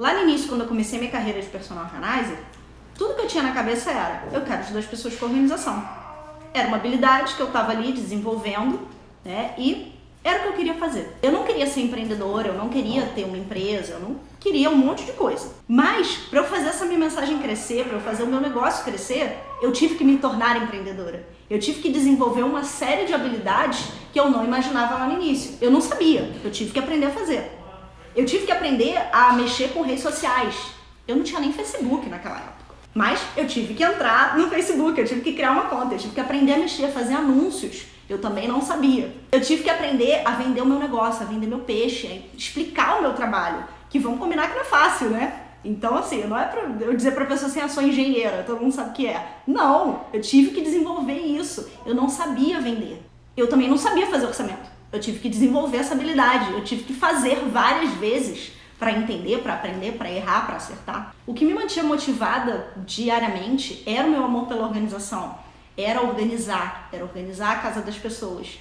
Lá no início, quando eu comecei minha carreira de personal organizer, tudo que eu tinha na cabeça era, eu quero ajudar as pessoas com organização. Era uma habilidade que eu estava ali desenvolvendo, né, e era o que eu queria fazer. Eu não queria ser empreendedora, eu não queria ter uma empresa, eu não queria um monte de coisa. Mas, para eu fazer essa minha mensagem crescer, para eu fazer o meu negócio crescer, eu tive que me tornar empreendedora. Eu tive que desenvolver uma série de habilidades que eu não imaginava lá no início. Eu não sabia, eu tive que aprender a fazer. Eu tive que aprender a mexer com redes sociais. Eu não tinha nem Facebook naquela época. Mas eu tive que entrar no Facebook, eu tive que criar uma conta, eu tive que aprender a mexer, a fazer anúncios. Eu também não sabia. Eu tive que aprender a vender o meu negócio, a vender meu peixe, a explicar o meu trabalho. Que vamos combinar que não é fácil, né? Então, assim, não é pra eu dizer pra pessoa assim, ah, sou engenheira, todo mundo sabe o que é. Não, eu tive que desenvolver isso. Eu não sabia vender. Eu também não sabia fazer orçamento. Eu tive que desenvolver essa habilidade. Eu tive que fazer várias vezes para entender, para aprender, para errar, para acertar. O que me mantinha motivada diariamente era o meu amor pela organização era organizar, era organizar a casa das pessoas.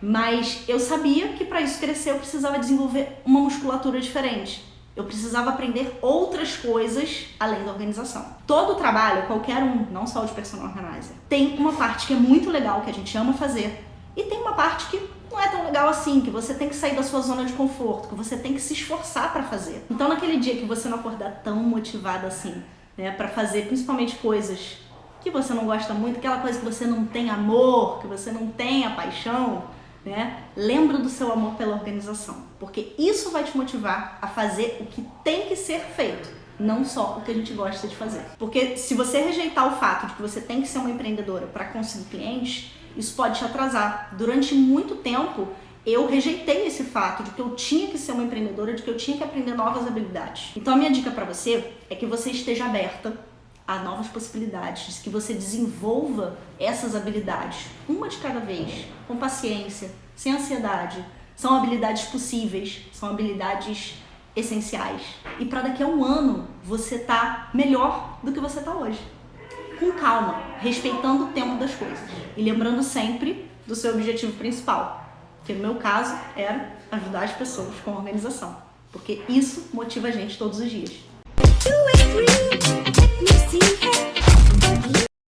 Mas eu sabia que para isso crescer eu precisava desenvolver uma musculatura diferente. Eu precisava aprender outras coisas além da organização. Todo trabalho, qualquer um, não só o de personal organizer, tem uma parte que é muito legal, que a gente ama fazer, e tem uma parte que não é tão legal assim, que você tem que sair da sua zona de conforto, que você tem que se esforçar para fazer. Então naquele dia que você não acordar tão motivado assim, né, para fazer principalmente coisas que você não gosta muito, aquela coisa que você não tem amor, que você não tem a paixão, né? Lembra do seu amor pela organização, porque isso vai te motivar a fazer o que tem que ser feito, não só o que a gente gosta de fazer. Porque se você rejeitar o fato de que você tem que ser uma empreendedora para conseguir clientes, isso pode te atrasar. Durante muito tempo, eu rejeitei esse fato de que eu tinha que ser uma empreendedora, de que eu tinha que aprender novas habilidades. Então a minha dica para você é que você esteja aberta a novas possibilidades, que você desenvolva essas habilidades, uma de cada vez, com paciência, sem ansiedade. São habilidades possíveis, são habilidades essenciais. E para daqui a um ano você tá melhor do que você tá hoje. Com calma, respeitando o tempo das coisas e lembrando sempre do seu objetivo principal, que no meu caso era ajudar as pessoas com organização, porque isso motiva a gente todos os dias.